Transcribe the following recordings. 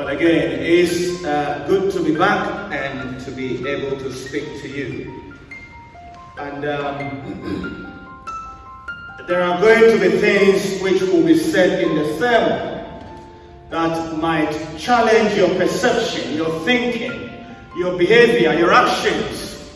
Well, again, it's uh, good to be back and to be able to speak to you. And um, there are going to be things which will be said in the sermon that might challenge your perception, your thinking, your behavior, your actions,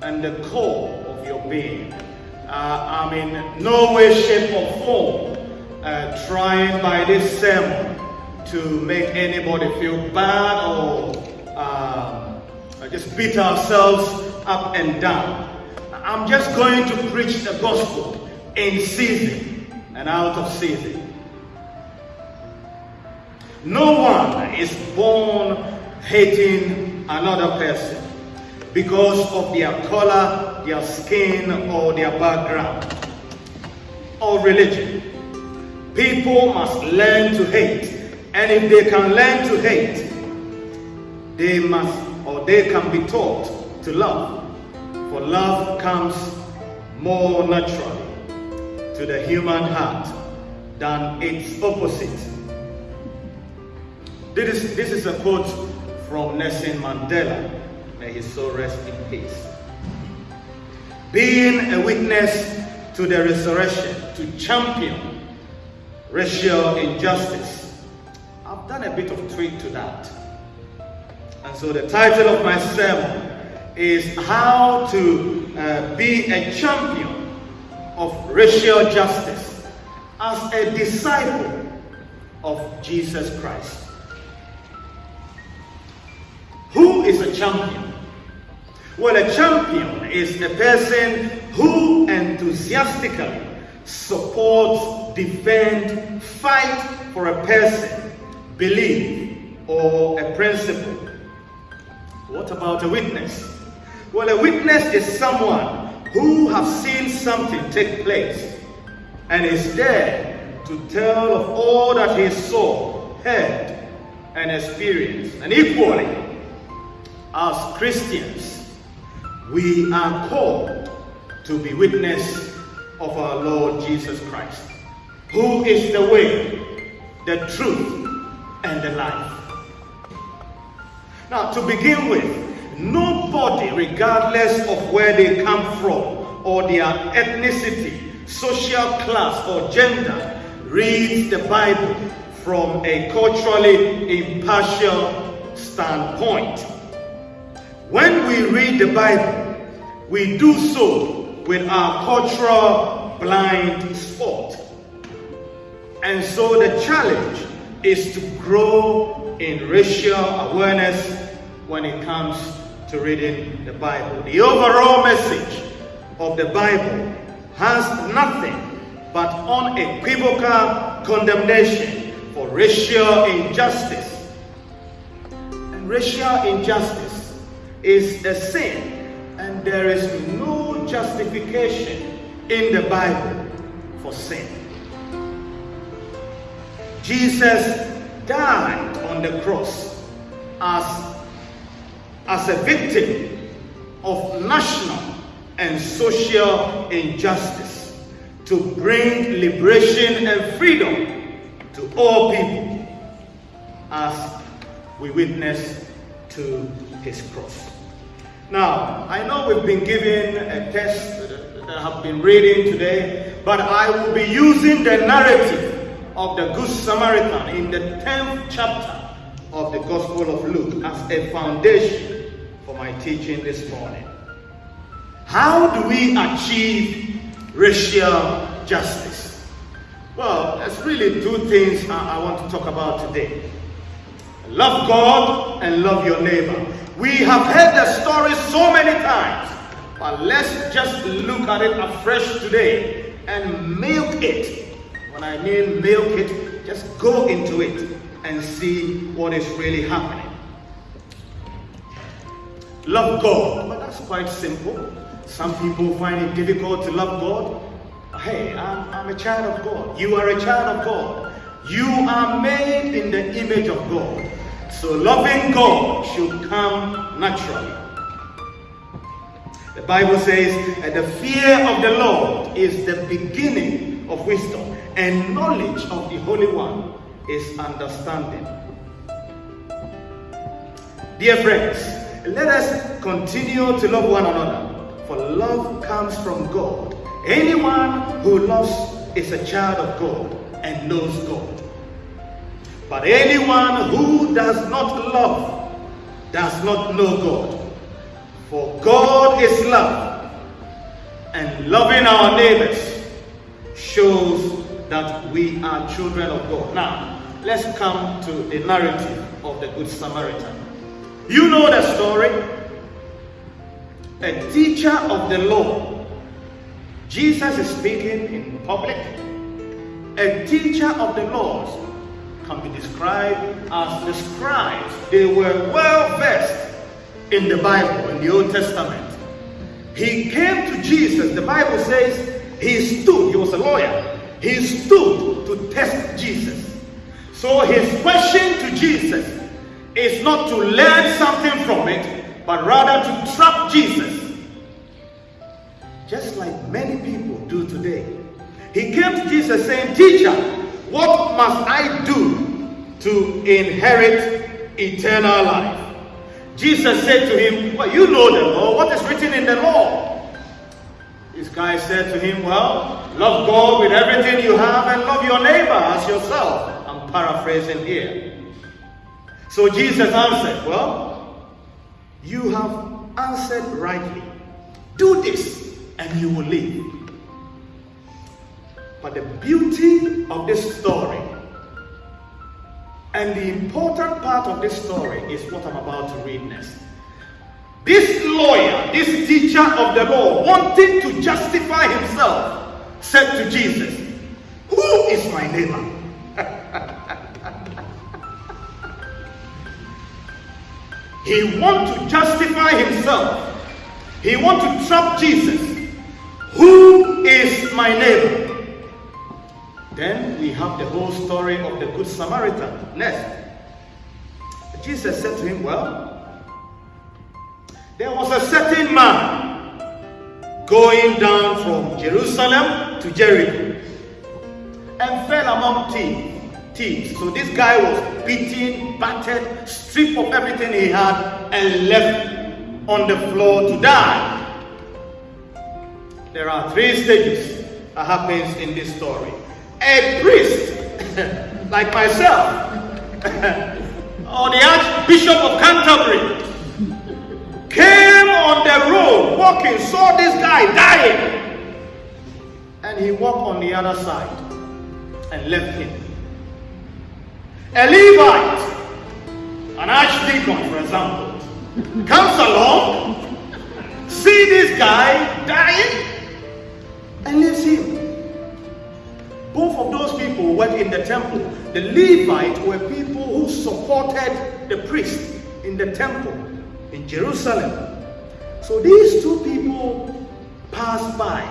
and the core of your being. Uh, I'm in no way, shape, or form uh, trying by this sermon to make anybody feel bad or um, just beat ourselves up and down. I'm just going to preach the gospel in season and out of season. No one is born hating another person because of their color, their skin, or their background or religion. People must learn to hate and if they can learn to hate, they must or they can be taught to love. For love comes more naturally to the human heart than its opposite. This is, this is a quote from Nelson Mandela. May his soul rest in peace. Being a witness to the resurrection, to champion racial injustice, done a bit of tweak to that. And so the title of my sermon is How to uh, Be a Champion of Racial Justice as a Disciple of Jesus Christ. Who is a champion? Well, a champion is a person who enthusiastically supports, defends, fight for a person belief, or a principle. What about a witness? Well, a witness is someone who has seen something take place and is there to tell of all that he saw, heard, and experienced. And equally, as Christians, we are called to be witness of our Lord Jesus Christ, who is the way, the truth, and the life. Now, to begin with, nobody, regardless of where they come from or their ethnicity, social class, or gender, reads the Bible from a culturally impartial standpoint. When we read the Bible, we do so with our cultural blind spot. And so the challenge is to grow in racial awareness when it comes to reading the Bible. The overall message of the Bible has nothing but unequivocal condemnation for racial injustice. Racial injustice is a sin, and there is no justification in the Bible for sin. Jesus died on the cross as, as a victim of national and social injustice to bring liberation and freedom to all people as we witness to his cross. Now, I know we've been given a text that I have been reading today, but I will be using the narrative of the Good Samaritan in the 10th chapter of the Gospel of Luke as a foundation for my teaching this morning. How do we achieve racial justice? Well, there's really two things I, want to talk about today. Love God and love your neighbor. We have heard the story so many times, but let's just look at it afresh today and milk it I mean milk it, just go into it and see what is really happening. Love God. But that's quite simple. Some people find it difficult to love God. Hey, I'm, I'm a child of God. You are a child of God. You are made in the image of God. So loving God should come naturally. The Bible says that the fear of the Lord is the beginning of wisdom and knowledge of the Holy One is understanding. Dear friends, let us continue to love one another, for love comes from God. Anyone who loves is a child of God and knows God. But anyone who does not love does not know God. For God is love, and loving our neighbors shows that we are children of God. Now, let's come to the narrative of the Good Samaritan. You know the story. A teacher of the law. Jesus is speaking in public. A teacher of the laws can be described as the scribes. They were well versed in the Bible, in the Old Testament. He came to Jesus. The Bible says he stood, he was a lawyer. He stood to test Jesus. So his question to Jesus is not to learn something from it, but rather to trap Jesus. Just like many people do today. He came to Jesus saying, Teacher, what must I do to inherit eternal life? Jesus said to him, Well, you know the law. What is written in the law? Guy said to him, Well, love God with everything you have and love your neighbor as yourself. I'm paraphrasing here. So Jesus answered, Well, you have answered rightly. Do this and you will live. But the beauty of this story and the important part of this story is what I'm about to read next. This lawyer, this teacher of the law, wanting to justify himself, said to Jesus, Who is my neighbor? He wants to justify himself. He wants to trap Jesus. Who is my neighbor? Then we have the whole story of the Good Samaritan. Next. Jesus said to him, Well, there was a certain man going down from Jerusalem to Jericho and fell among thieves thieves. So this guy was beaten, battered, stripped of everything he had, and left on the floor to die. There are three stages that happens in this story. A priest, like myself, or the Archbishop of Canterbury, came on the road walking, saw this guy dying, and he walked on the other side and left him. A Levite, an archdeacon, for example, comes along, see this guy dying, and leaves him. Both of those people were in the temple. The Levite were people who supported the priest in the temple in Jerusalem. So these two people passed by.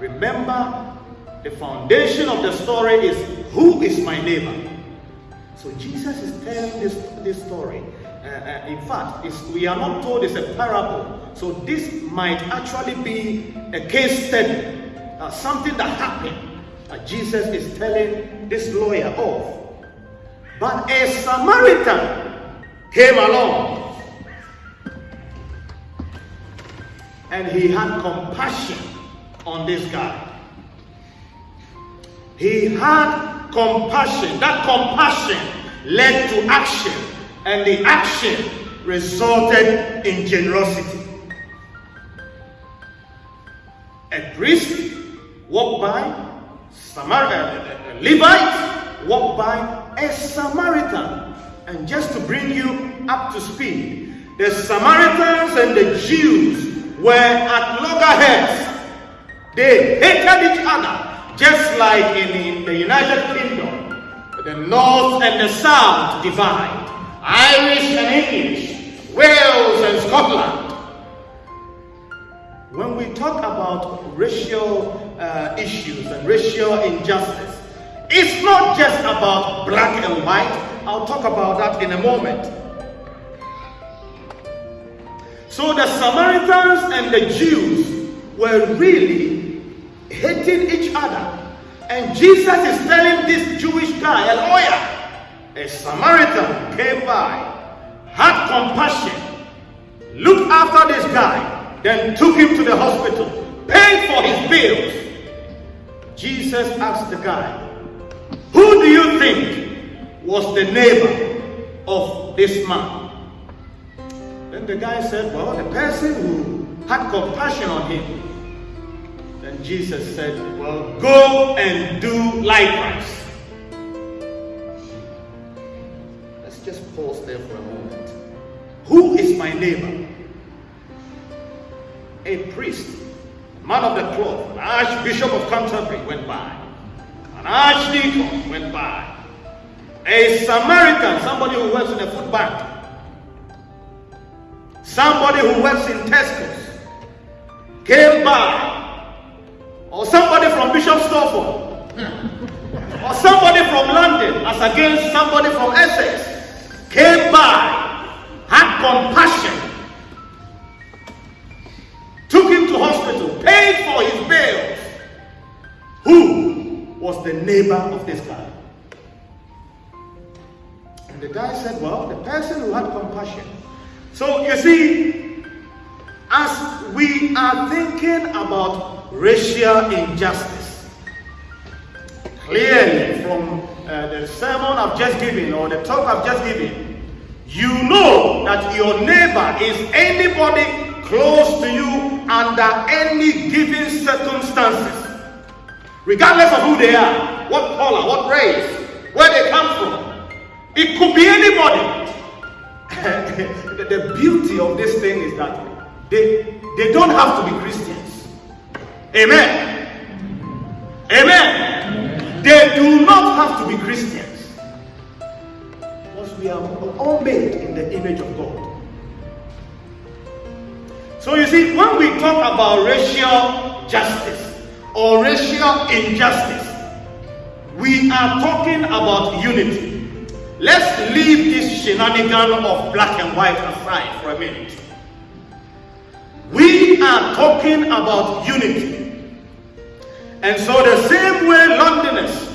Remember, the foundation of the story is who is my neighbor? So Jesus is telling this, this story. Uh, uh, in fact, we are not told it's a parable. So this might actually be a case study, uh, something that happened. That Jesus is telling this lawyer of. But a Samaritan came along and he had compassion on this guy. He had compassion. That compassion led to action, and the action resulted in generosity. A priest walked by, Samaritan, a Levite walked by, a Samaritan. And just to bring you up to speed, the Samaritans and the Jews were at loggerheads. They hated each other just like in the United Kingdom, the North and the South divide, Irish and English, Wales and Scotland. When we talk about racial uh, issues and racial injustice, it's not just about black and white. I'll talk about that in a moment. So the Samaritans and the Jews were really hating each other. And Jesus is telling this Jewish guy, a lawyer, a Samaritan came by, had compassion, looked after this guy, then took him to the hospital, paid for his bills. Jesus asked the guy, Who do you think was the neighbor of this man? The guy said, Well, the person who had compassion on him. Then Jesus said, Well, go and do likewise. Let's just pause there for a moment. Who is my neighbor? A priest, man of the cloth, an archbishop of Canterbury went by, an archdeacon went by, a Samaritan, somebody who works in a food bank, somebody who works in Tesco's, came by, or somebody from Bishop Stortford, or somebody from London, as against somebody from Essex, came by, had compassion, took him to hospital, paid for his bills. Who was the neighbor of this guy? And the guy said, Well, the person who had compassion. So you see, as we are thinking about racial injustice, clearly from uh, the sermon I've just given or the talk I've just given, you know that your neighbor is anybody close to you under any given circumstances, regardless of who they are, what color, what race, where they come from. It could be anybody. the, the beauty of this thing is that they, they don't have to be Christians. Amen. Amen. They do not have to be Christians. Because we are all made in the image of God. So you see, when we talk about racial justice or racial injustice, we are talking about unity. Let's leave this shenanigan of black and white aside for a minute. We are talking about unity. And so the same way Londoners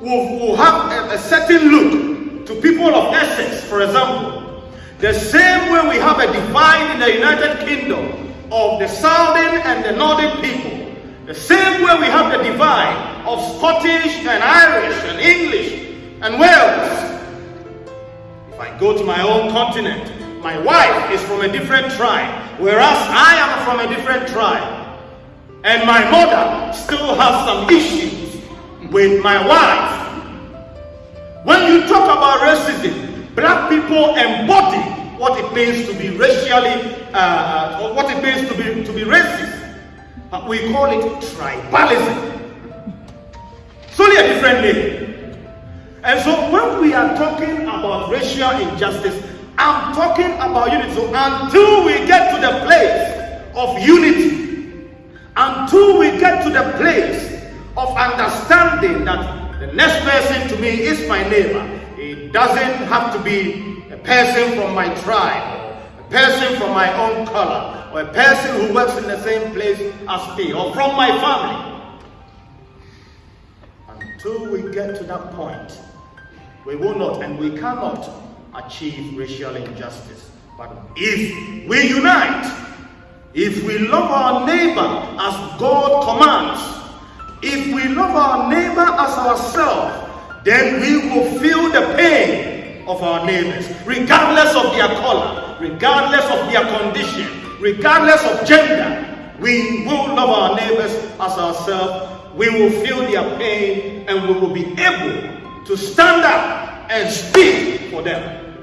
will, will have a, a certain look to people of Essex, for example, the same way we have a divide in the United Kingdom of the Southern and the Northern people, the same way we have the divide of Scottish and Irish and English and Wales. I go to my own continent, my wife is from a different tribe, whereas I am from a different tribe. And my mother still has some issues with my wife. When you talk about racism, Black people embody what it means to be racially, uh, uh, or what it means to be, to be racist. Uh, we call it tribalism. It's only a different name. And so when we are talking about racial injustice, I'm talking about unity. So until we get to the place of unity, until we get to the place of understanding that the next person to me is my neighbor, it doesn't have to be a person from my tribe, a person from my own color, or a person who works in the same place as me, or from my family. Until we get to that point, we will not and we cannot achieve racial injustice. But if we unite, if we love our neighbor as God commands, if we love our neighbor as ourselves, then we will feel the pain of our neighbors, regardless of their color, regardless of their condition, regardless of gender. We will love our neighbors as ourselves. We will feel their pain and we will be able to stand up and speak for them.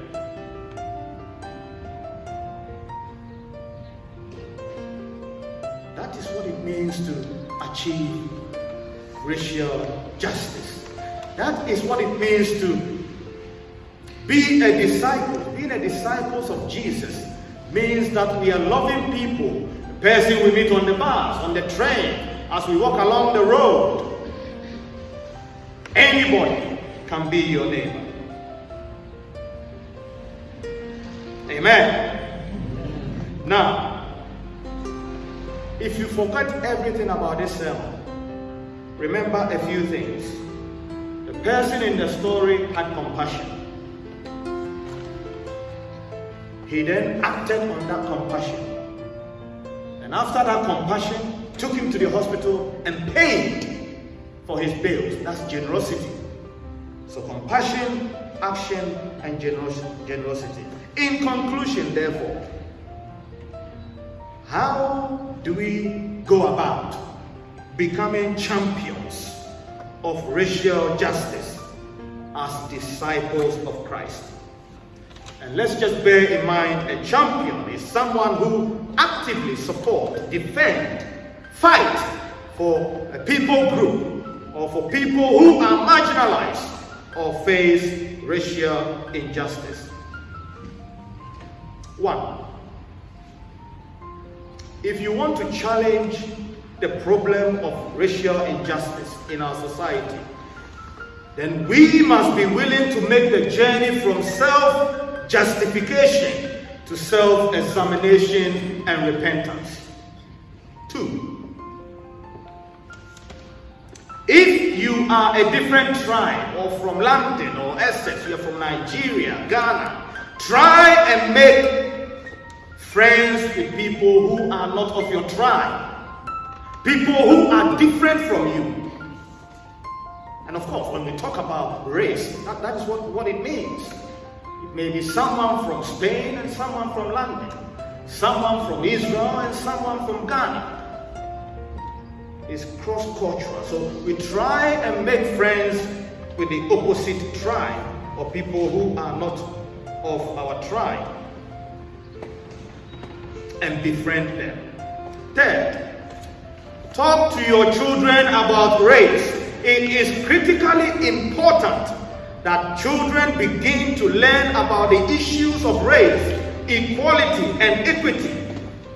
That is what it means to achieve racial justice. That is what it means to be a disciple. Being a disciple of Jesus means that we are loving people. The person we meet on the bus, on the train, as we walk along the road. Anybody can be your neighbor. Amen. Now, if you forget everything about this sermon, remember a few things The person in the story had compassion. He then acted on that compassion. And after that compassion, took him to the hospital and paid for his bills. That's generosity. So compassion, action, and generosity. In conclusion, therefore, how do we go about becoming champions of racial justice as disciples of Christ? And let's just bear in mind a champion is someone who actively support, defend, fight for a people group or for people who are marginalized or face racial injustice. One, if you want to challenge the problem of racial injustice in our society, then we must be willing to make the journey from self-justification to self-examination and repentance. Are a different tribe or from London or Essex, you're from Nigeria, Ghana, try and make friends with people who are not of your tribe. People who are different from you. And of course, when we talk about race, that, that is what, what it means. It may be someone from Spain and someone from London, someone from Israel and someone from Ghana is cross-cultural. So we try and make friends with the opposite tribe or people who are not of our tribe and befriend them. Third, talk to your children about race. It is critically important that children begin to learn about the issues of race, equality, and equity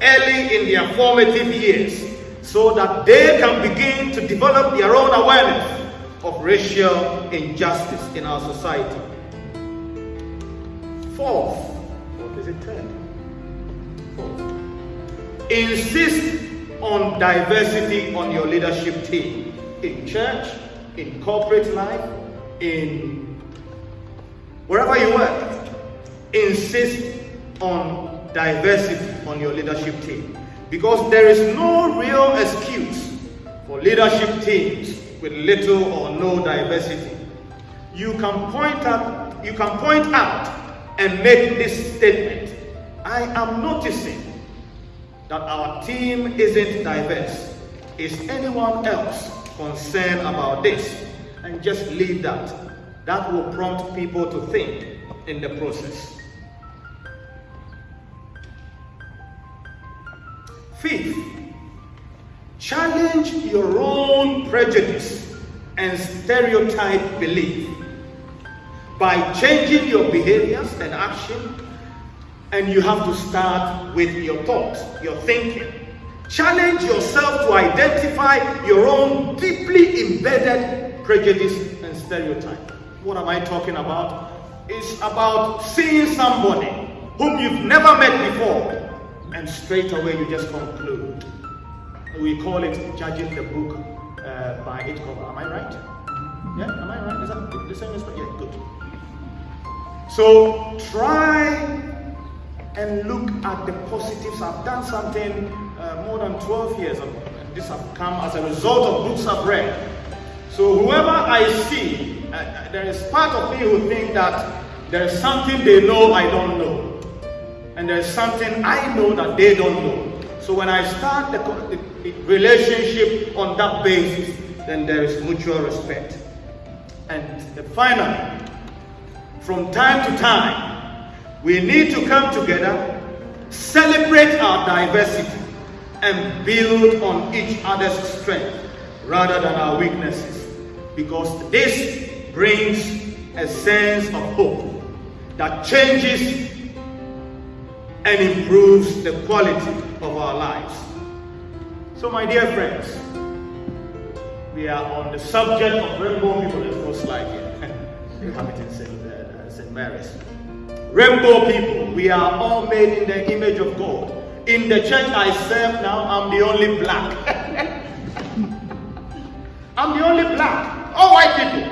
early in their formative years so that they can begin to develop their own awareness of racial injustice in our society. Fourth, what is it third? Fourth, insist on diversity on your leadership team in church, in corporate life, in wherever you work. Insist on diversity on your leadership team. Because there is no real excuse for leadership teams with little or no diversity. You can point out, you can point out and make this statement. I am noticing that our team isn't diverse. Is anyone else concerned about this? And just leave that. That will prompt people to think in the process. Fifth, challenge your own prejudice and stereotype belief by changing your behaviors and action. And you have to start with your thoughts, your thinking. Challenge yourself to identify your own deeply embedded prejudice and stereotype. What am I talking about? It's about seeing somebody whom you've never met before and straight away you just conclude. We call it judging the book uh, by its cover. Am I right? Yeah, am I right? Is that the same as Yeah, good. So try and look at the positives. I've done something uh, more than 12 years, and this has come as a result of books I've read. So whoever I see, uh, uh there is part of me who think that there is something they know I don't know and there's something I know that they don't know. So when I start the, the, relationship on that basis, then there is mutual respect. And finally, from time to time, we need to come together, celebrate our diversity, and build on each other's strength rather than our weaknesses. Because this brings a sense of hope that changes and improves the quality of our lives. So my dear friends, we are on the subject of rainbow people. There's no slide here. you have it in St. Uh. Mary's. Rainbow people, we are all made in the image of God. In the church I serve now, I'm the only black. I'm the only black. All white people.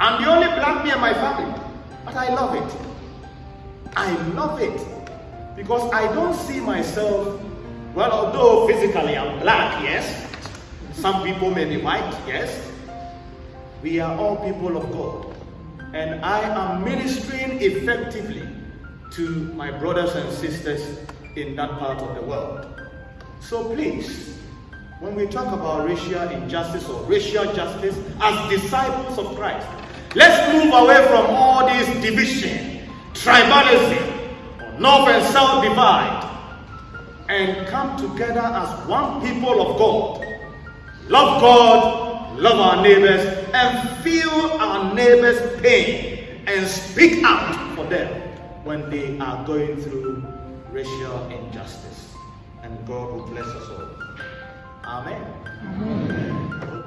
I'm the only black me and my family. But I love it. I love it because I don't see myself, well, although physically I'm black, yes. Some people may be white, yes. We are all people of God. And I am ministering effectively to my brothers and sisters in that part of the world. So please, when we talk about racial injustice or racial justice as disciples of Christ, let's move away from all this division, tribalism, or north and south divide, and come together as one people of God. Love God, love our neighbors, and feel our neighbors' pain and speak out for them when they are going through racial injustice. And God will bless us all. Amen. Amen.